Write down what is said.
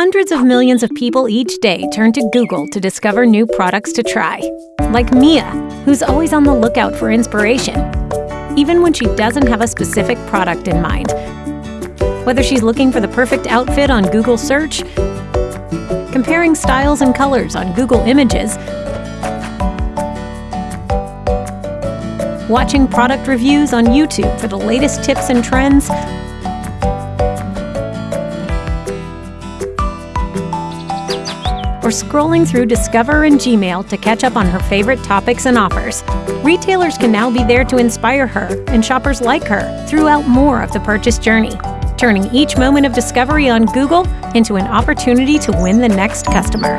Hundreds of millions of people each day turn to Google to discover new products to try. Like Mia, who's always on the lookout for inspiration, even when she doesn't have a specific product in mind. Whether she's looking for the perfect outfit on Google search, comparing styles and colors on Google Images, watching product reviews on YouTube for the latest tips and trends, or scrolling through Discover and Gmail to catch up on her favorite topics and offers. Retailers can now be there to inspire her and shoppers like her throughout more of the purchase journey, turning each moment of discovery on Google into an opportunity to win the next customer.